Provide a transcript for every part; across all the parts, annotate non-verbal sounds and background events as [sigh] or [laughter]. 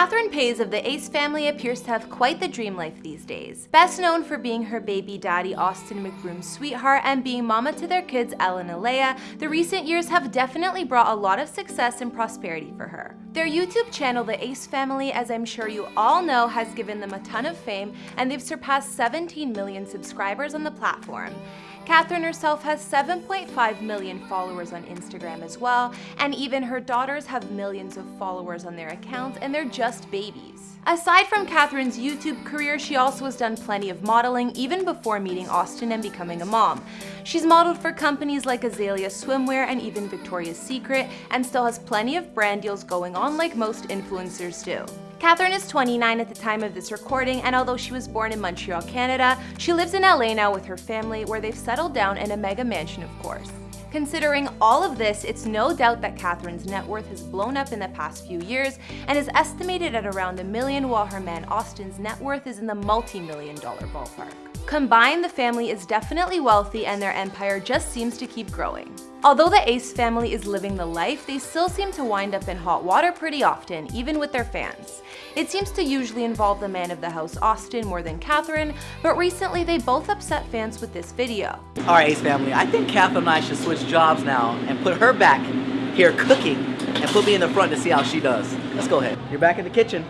Catherine Paiz of the Ace family appears to have quite the dream life these days. Best known for being her baby daddy Austin McBroom's sweetheart and being mama to their kids Elle and Alaia, the recent years have definitely brought a lot of success and prosperity for her. Their YouTube channel, The Ace Family, as I'm sure you all know, has given them a ton of fame and they've surpassed 17 million subscribers on the platform. Catherine herself has 7.5 million followers on Instagram as well, and even her daughters have millions of followers on their accounts and they're just babies. Aside from Catherine's YouTube career, she also has done plenty of modeling even before meeting Austin and becoming a mom. She's modeled for companies like Azalea Swimwear and even Victoria's Secret and still has plenty of brand deals going on like most influencers do. Catherine is 29 at the time of this recording, and although she was born in Montreal, Canada, she lives in LA now with her family, where they've settled down in a mega mansion, of course. Considering all of this, it's no doubt that Catherine's net worth has blown up in the past few years and is estimated at around a million while her man Austin's net worth is in the multi-million dollar ballpark. Combined, the family is definitely wealthy and their empire just seems to keep growing. Although the Ace family is living the life, they still seem to wind up in hot water pretty often, even with their fans. It seems to usually involve the man of the house, Austin, more than Catherine, but recently they both upset fans with this video. Alright Ace family, I think Catherine and I should switch jobs now and put her back here cooking and put me in the front to see how she does. Let's go ahead. You're back in the kitchen.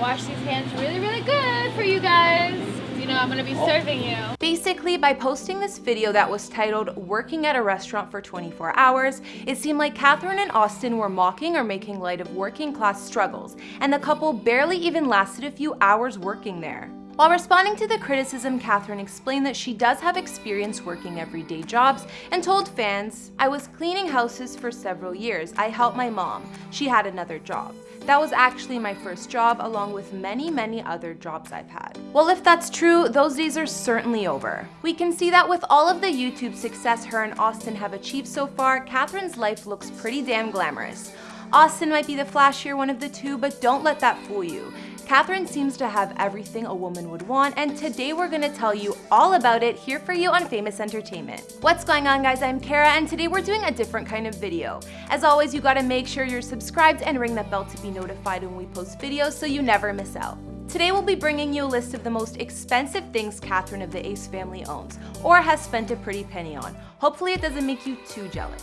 Wash these hands really, really good for you guys you know I'm gonna be serving you. Basically, by posting this video that was titled Working at a Restaurant for 24 Hours, it seemed like Catherine and Austin were mocking or making light of working class struggles, and the couple barely even lasted a few hours working there. While responding to the criticism, Catherine explained that she does have experience working everyday jobs and told fans, I was cleaning houses for several years. I helped my mom. She had another job. That was actually my first job along with many, many other jobs I've had. Well, if that's true, those days are certainly over. We can see that with all of the YouTube success her and Austin have achieved so far, Catherine's life looks pretty damn glamorous. Austin might be the flashier one of the two, but don't let that fool you. Catherine seems to have everything a woman would want, and today we're gonna tell you all about it here for you on Famous Entertainment. What's going on guys, I'm Kara, and today we're doing a different kind of video. As always, you gotta make sure you're subscribed and ring that bell to be notified when we post videos so you never miss out. Today we'll be bringing you a list of the most expensive things Catherine of the Ace family owns, or has spent a pretty penny on. Hopefully it doesn't make you too jealous.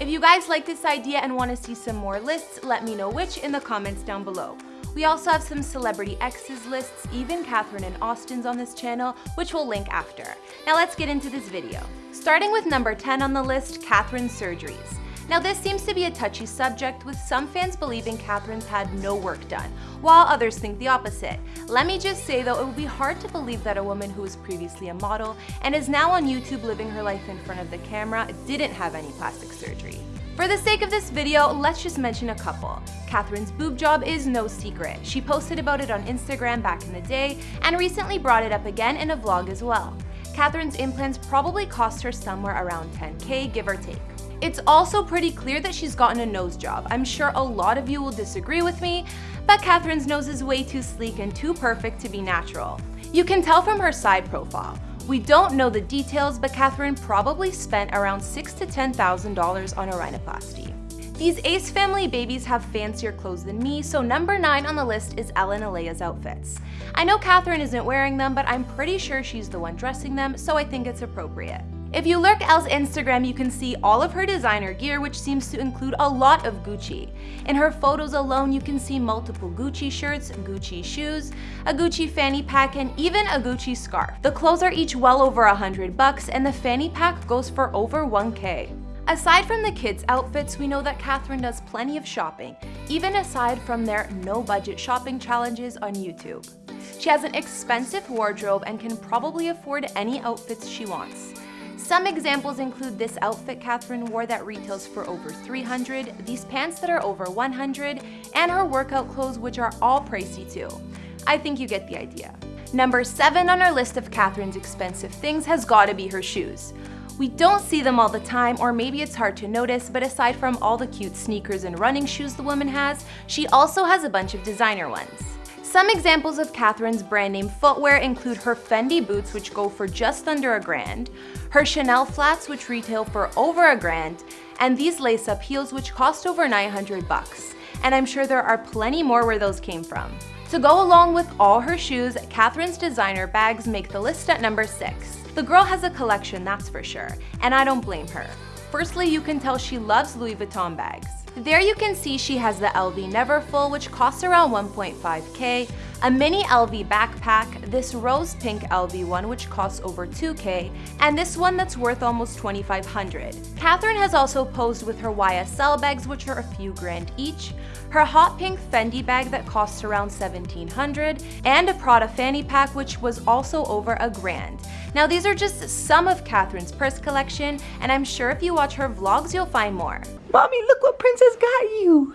If you guys like this idea and want to see some more lists, let me know which in the comments down below. We also have some celebrity exes lists, even Catherine and Austin's on this channel, which we'll link after. Now let's get into this video. Starting with number 10 on the list, Catherine's surgeries. Now this seems to be a touchy subject with some fans believing Catherine's had no work done, while others think the opposite. Let me just say though, it would be hard to believe that a woman who was previously a model and is now on YouTube living her life in front of the camera didn't have any plastic surgery. For the sake of this video, let's just mention a couple. Catherine's boob job is no secret. She posted about it on Instagram back in the day and recently brought it up again in a vlog as well. Catherine's implants probably cost her somewhere around 10k, give or take. It's also pretty clear that she's gotten a nose job. I'm sure a lot of you will disagree with me, but Catherine's nose is way too sleek and too perfect to be natural. You can tell from her side profile. We don't know the details, but Catherine probably spent around $6,000 to $10,000 on a rhinoplasty. These Ace family babies have fancier clothes than me, so number 9 on the list is Elle and Alaia's outfits. I know Catherine isn't wearing them, but I'm pretty sure she's the one dressing them, so I think it's appropriate. If you lurk Elle's Instagram, you can see all of her designer gear, which seems to include a lot of Gucci. In her photos alone, you can see multiple Gucci shirts, Gucci shoes, a Gucci fanny pack, and even a Gucci scarf. The clothes are each well over a hundred bucks, and the fanny pack goes for over 1k. Aside from the kids' outfits, we know that Catherine does plenty of shopping, even aside from their no-budget shopping challenges on YouTube. She has an expensive wardrobe and can probably afford any outfits she wants. Some examples include this outfit Catherine wore that retails for over 300, these pants that are over 100, and her workout clothes which are all pricey too. I think you get the idea. Number 7 on our list of Catherine's expensive things has gotta be her shoes. We don't see them all the time, or maybe it's hard to notice, but aside from all the cute sneakers and running shoes the woman has, she also has a bunch of designer ones. Some examples of Catherine's brand name footwear include her Fendi boots which go for just under a grand, her Chanel flats which retail for over a grand, and these lace-up heels which cost over 900 bucks. and I'm sure there are plenty more where those came from. To go along with all her shoes, Catherine's designer bags make the list at number 6. The girl has a collection, that's for sure, and I don't blame her. Firstly, you can tell she loves Louis Vuitton bags. There you can see she has the LV Neverfull, which costs around 1.5k, a mini LV backpack, this rose pink LV one which costs over 2k, and this one that's worth almost 2500. Catherine has also posed with her YSL bags which are a few grand each, her hot pink Fendi bag that costs around 1700, and a Prada fanny pack which was also over a grand. Now these are just some of Catherine's purse collection, and I'm sure if you watch her vlogs you'll find more. Mommy, look what Princess got you.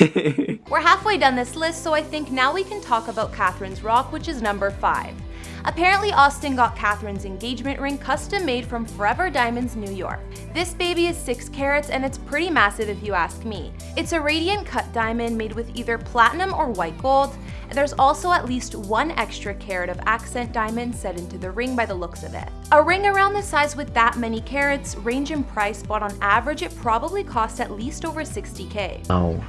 [laughs] We're halfway done this list, so I think now we can talk about Catherine's rock, which is number 5. Apparently, Austin got Catherine's engagement ring custom made from Forever Diamonds New York. This baby is 6 carats and it's pretty massive if you ask me. It's a radiant cut diamond made with either platinum or white gold, there's also at least one extra carat of accent diamond set into the ring by the looks of it. A ring around the size with that many carats range in price, but on average it probably costs at least over 60k. Oh.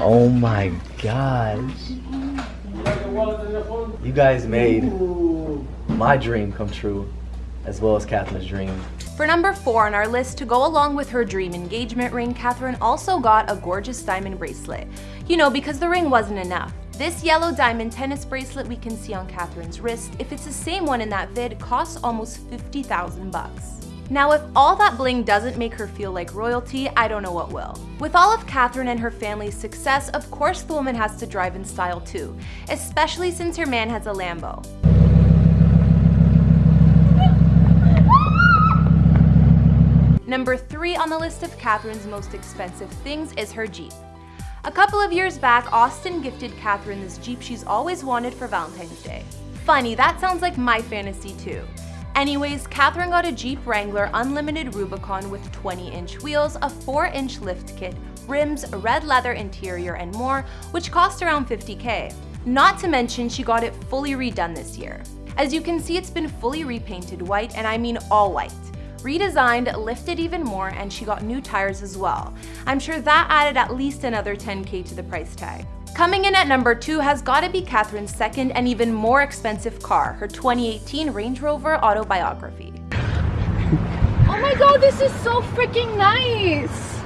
Oh my gosh. You guys made my dream come true, as well as Catherine's dream. For number 4 on our list, to go along with her dream engagement ring, Catherine also got a gorgeous diamond bracelet. You know, because the ring wasn't enough. This yellow diamond tennis bracelet we can see on Catherine's wrist, if it's the same one in that vid, costs almost 50,000 bucks. Now if all that bling doesn't make her feel like royalty, I don't know what will. With all of Catherine and her family's success, of course the woman has to drive in style too, especially since her man has a Lambo. Number 3 on the list of Catherine's most expensive things is her Jeep. A couple of years back, Austin gifted Catherine this Jeep she's always wanted for Valentine's Day. Funny, that sounds like my fantasy too. Anyways, Catherine got a Jeep Wrangler Unlimited Rubicon with 20-inch wheels, a 4-inch lift kit, rims, red leather interior, and more, which cost around 50k. Not to mention she got it fully redone this year. As you can see, it's been fully repainted white, and I mean all white redesigned, lifted even more, and she got new tires as well. I'm sure that added at least another 10k to the price tag. Coming in at number 2 has gotta be Catherine's second and even more expensive car, her 2018 Range Rover Autobiography. oh my god, this is so freaking nice!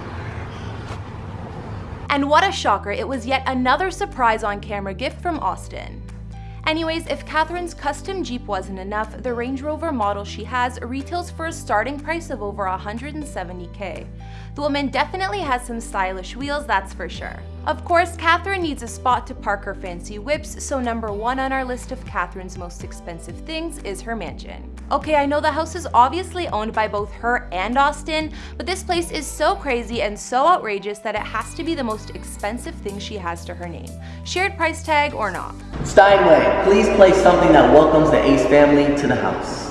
And what a shocker, it was yet another surprise on camera gift from Austin. Anyways, if Catherine's custom Jeep wasn't enough, the Range Rover model she has retails for a starting price of over 170k. The woman definitely has some stylish wheels, that's for sure. Of course, Catherine needs a spot to park her fancy whips, so number one on our list of Catherine's most expensive things is her mansion. Okay, I know the house is obviously owned by both her and Austin, but this place is so crazy and so outrageous that it has to be the most expensive thing she has to her name. Shared price tag or not. Steinway, please play something that welcomes the Ace family to the house.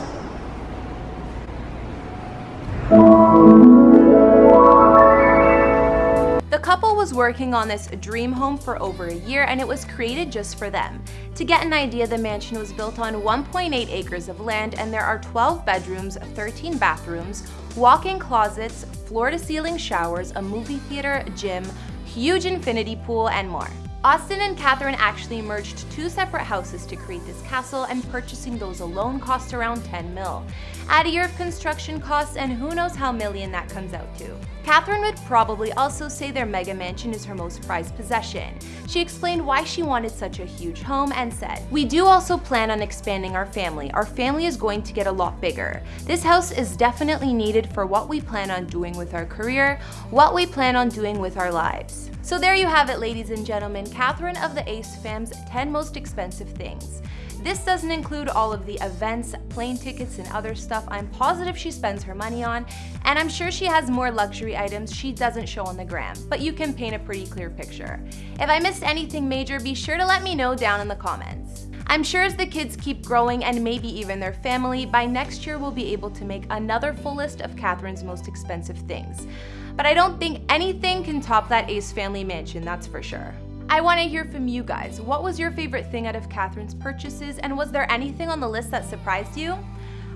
Working on this dream home for over a year and it was created just for them. To get an idea, the mansion was built on 1.8 acres of land and there are 12 bedrooms, 13 bathrooms, walk-in closets, floor-to-ceiling showers, a movie theater, gym, huge infinity pool, and more. Austin and Catherine actually merged two separate houses to create this castle and purchasing those alone cost around 10 mil. Add a year of construction costs and who knows how million that comes out to. Catherine would probably also say their mega mansion is her most prized possession. She explained why she wanted such a huge home and said, We do also plan on expanding our family. Our family is going to get a lot bigger. This house is definitely needed for what we plan on doing with our career, what we plan on doing with our lives. So there you have it ladies and gentlemen, Catherine of the Ace fam's 10 most expensive things. This doesn't include all of the events, plane tickets, and other stuff I'm positive she spends her money on, and I'm sure she has more luxury items she doesn't show on the gram, but you can paint a pretty clear picture. If I missed anything major, be sure to let me know down in the comments. I'm sure as the kids keep growing and maybe even their family, by next year we'll be able to make another full list of Catherine's most expensive things but I don't think anything can top that Ace family mansion, that's for sure. I want to hear from you guys. What was your favorite thing out of Catherine's purchases, and was there anything on the list that surprised you?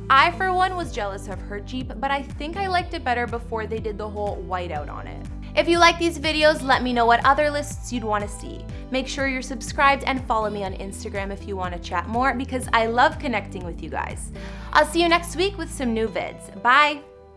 I, for one, was jealous of her Jeep, but I think I liked it better before they did the whole whiteout on it. If you like these videos, let me know what other lists you'd want to see. Make sure you're subscribed and follow me on Instagram if you want to chat more because I love connecting with you guys. I'll see you next week with some new vids. Bye!